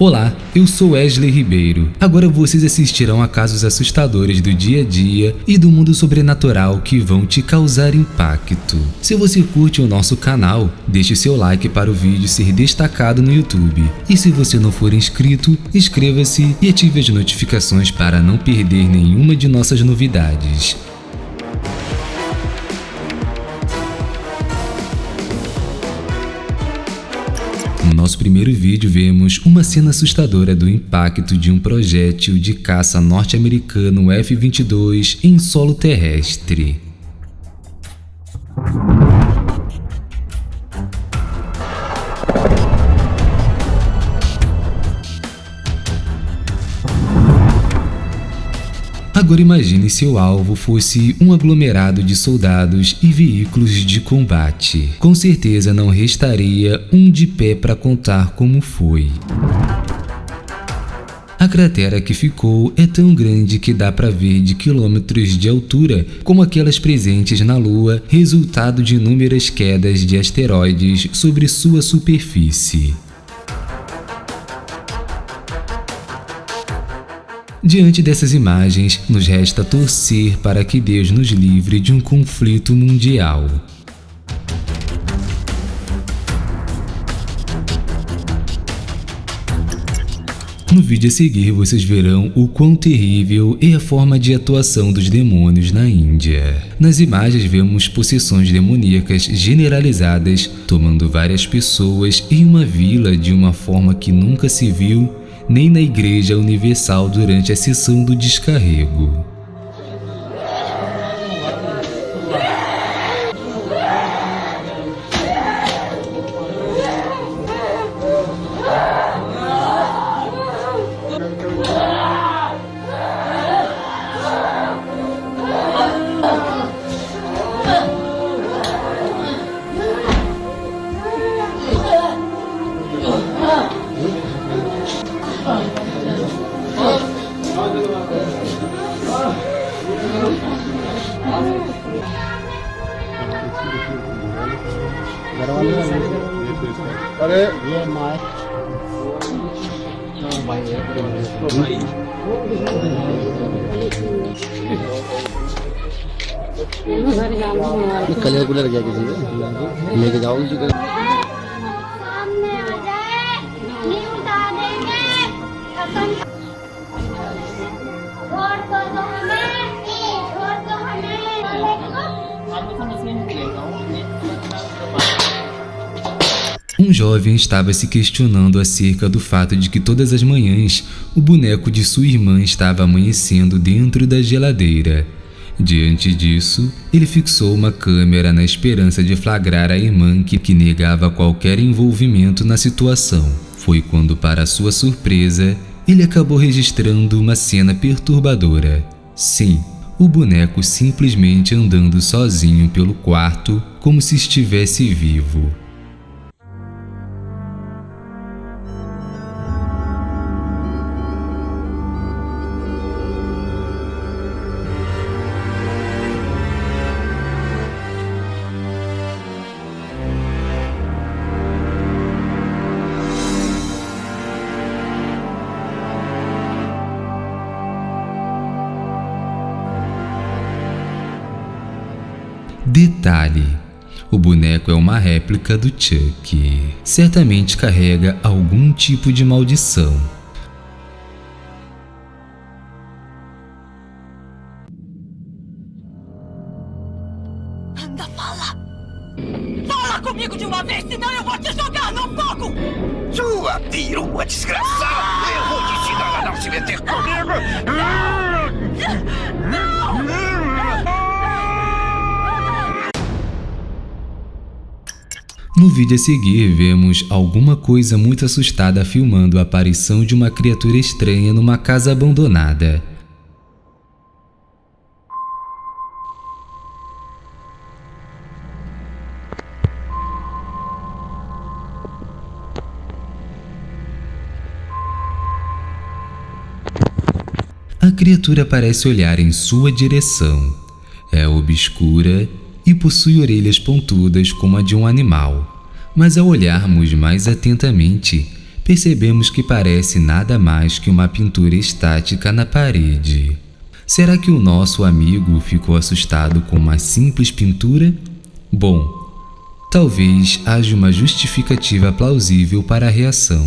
Olá, eu sou Wesley Ribeiro. Agora vocês assistirão a casos assustadores do dia a dia e do mundo sobrenatural que vão te causar impacto. Se você curte o nosso canal, deixe seu like para o vídeo ser destacado no YouTube. E se você não for inscrito, inscreva-se e ative as notificações para não perder nenhuma de nossas novidades. Nosso primeiro vídeo vemos uma cena assustadora do impacto de um projétil de caça norte-americano F-22 em solo terrestre. Agora imagine se o alvo fosse um aglomerado de soldados e veículos de combate. Com certeza não restaria um de pé para contar como foi. A cratera que ficou é tão grande que dá para ver de quilômetros de altura, como aquelas presentes na Lua, resultado de inúmeras quedas de asteroides sobre sua superfície. Diante dessas imagens, nos resta torcer para que Deus nos livre de um conflito mundial. No vídeo a seguir vocês verão o quão terrível é a forma de atuação dos demônios na Índia. Nas imagens vemos possessões demoníacas generalizadas tomando várias pessoas em uma vila de uma forma que nunca se viu nem na Igreja Universal durante a sessão do descarrego. अरे ये mic colour cooler गया किसी लेके जाओ Um jovem estava se questionando acerca do fato de que todas as manhãs o boneco de sua irmã estava amanhecendo dentro da geladeira. Diante disso, ele fixou uma câmera na esperança de flagrar a irmã que, que negava qualquer envolvimento na situação. Foi quando, para sua surpresa, ele acabou registrando uma cena perturbadora. Sim, o boneco simplesmente andando sozinho pelo quarto como se estivesse vivo. Detalhe: o boneco é uma réplica do Chuck. Certamente carrega algum tipo de maldição. Anda, fala! Fala comigo de uma vez, senão eu vou te jogar no fogo! Sua perua desgraçada! Eu vou te ensinar a não se meter comigo! No vídeo a seguir, vemos alguma coisa muito assustada filmando a aparição de uma criatura estranha numa casa abandonada. A criatura parece olhar em sua direção. É obscura e possui orelhas pontudas como a de um animal. Mas ao olharmos mais atentamente, percebemos que parece nada mais que uma pintura estática na parede. Será que o nosso amigo ficou assustado com uma simples pintura? Bom, talvez haja uma justificativa plausível para a reação.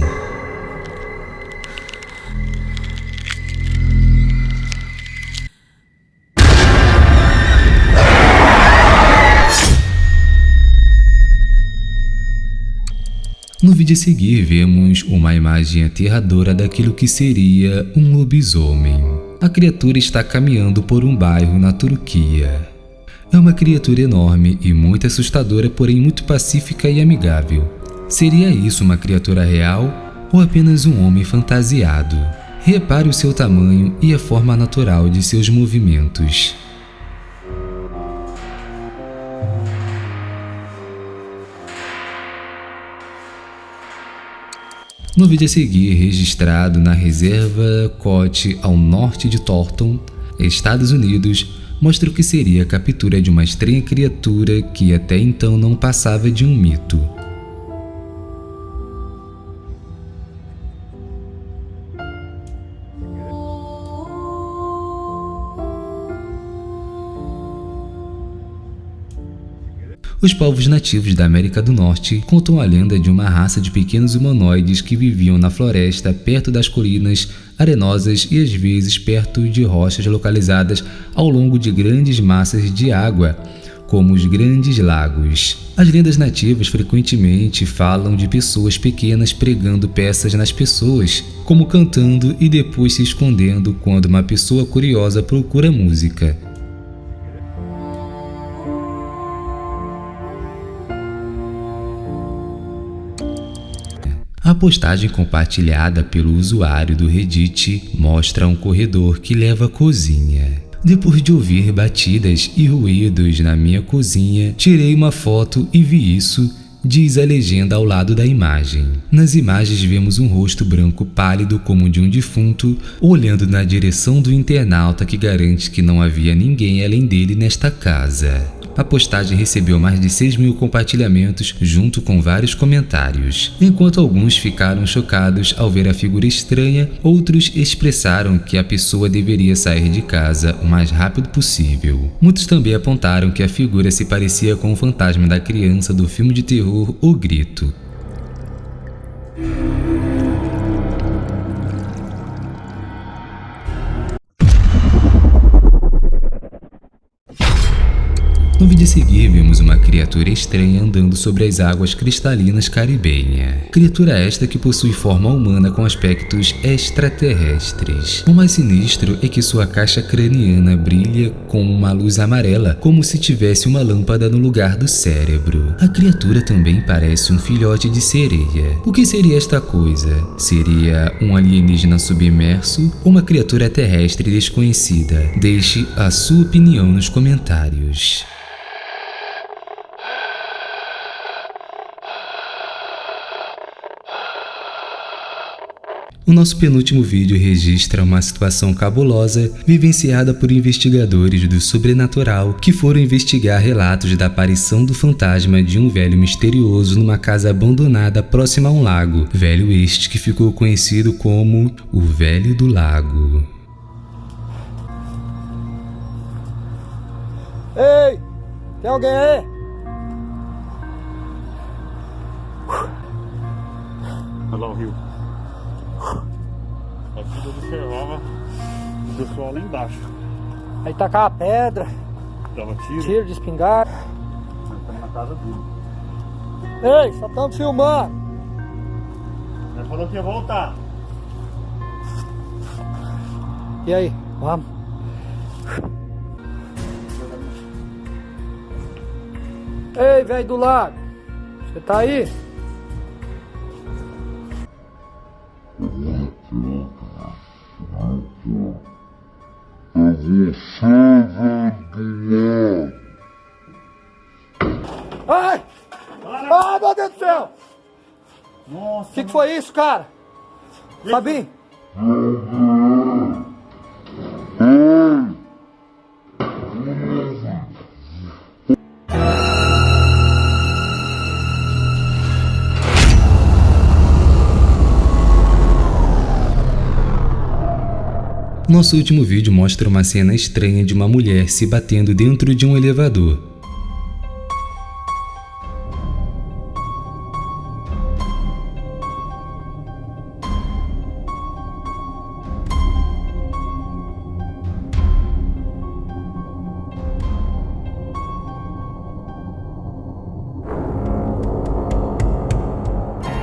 A seguir, vemos uma imagem aterradora daquilo que seria um lobisomem. A criatura está caminhando por um bairro na Turquia. É uma criatura enorme e muito assustadora, porém muito pacífica e amigável. Seria isso uma criatura real ou apenas um homem fantasiado? Repare o seu tamanho e a forma natural de seus movimentos. No vídeo a seguir, registrado na reserva Cote ao norte de Thornton, Estados Unidos, mostra o que seria a captura de uma estranha criatura que até então não passava de um mito. Os povos nativos da América do Norte contam a lenda de uma raça de pequenos humanoides que viviam na floresta perto das colinas arenosas e às vezes perto de rochas localizadas ao longo de grandes massas de água, como os grandes lagos. As lendas nativas frequentemente falam de pessoas pequenas pregando peças nas pessoas, como cantando e depois se escondendo quando uma pessoa curiosa procura música. A postagem compartilhada pelo usuário do Reddit mostra um corredor que leva à cozinha. Depois de ouvir batidas e ruídos na minha cozinha, tirei uma foto e vi isso, diz a legenda ao lado da imagem. Nas imagens vemos um rosto branco pálido como de um defunto, olhando na direção do internauta que garante que não havia ninguém além dele nesta casa. A postagem recebeu mais de 6 mil compartilhamentos junto com vários comentários. Enquanto alguns ficaram chocados ao ver a figura estranha, outros expressaram que a pessoa deveria sair de casa o mais rápido possível. Muitos também apontaram que a figura se parecia com o fantasma da criança do filme de terror O Grito. A seguir, vemos uma criatura estranha andando sobre as águas cristalinas caribenha. Criatura esta que possui forma humana com aspectos extraterrestres. O mais sinistro é que sua caixa craniana brilha com uma luz amarela, como se tivesse uma lâmpada no lugar do cérebro. A criatura também parece um filhote de sereia. O que seria esta coisa? Seria um alienígena submerso ou uma criatura terrestre desconhecida? Deixe a sua opinião nos comentários. O nosso penúltimo vídeo registra uma situação cabulosa vivenciada por investigadores do sobrenatural que foram investigar relatos da aparição do fantasma de um velho misterioso numa casa abandonada próxima a um lago, velho este que ficou conhecido como o Velho do Lago. Ei! Tem alguém aí? Embaixo. Aí tacava pedra, Dava tiro. tiro de espingarda. Estamos na casa dele. Ei, só estamos filmando. Ele falou que ia voltar. E aí, vamos? Ei, velho do lago, você tá aí? Ai! Ai, meu Deus do céu! Nossa, O que, que foi isso, cara? Fabinho? Nosso último vídeo mostra uma cena estranha de uma mulher se batendo dentro de um elevador.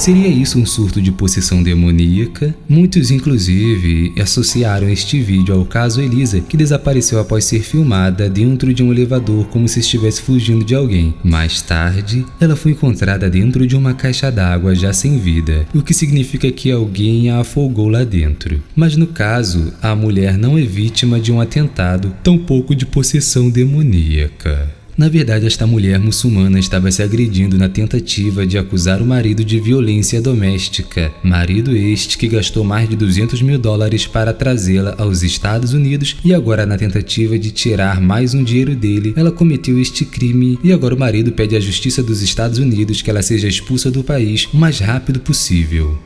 Seria isso um surto de possessão demoníaca? Muitos, inclusive, associaram este vídeo ao caso Elisa, que desapareceu após ser filmada dentro de um elevador como se estivesse fugindo de alguém. Mais tarde, ela foi encontrada dentro de uma caixa d'água já sem vida, o que significa que alguém a afogou lá dentro. Mas no caso, a mulher não é vítima de um atentado, tampouco de possessão demoníaca. Na verdade, esta mulher muçulmana estava se agredindo na tentativa de acusar o marido de violência doméstica. Marido este que gastou mais de 200 mil dólares para trazê-la aos Estados Unidos e agora na tentativa de tirar mais um dinheiro dele, ela cometeu este crime e agora o marido pede à justiça dos Estados Unidos que ela seja expulsa do país o mais rápido possível.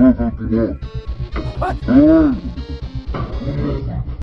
Eu vou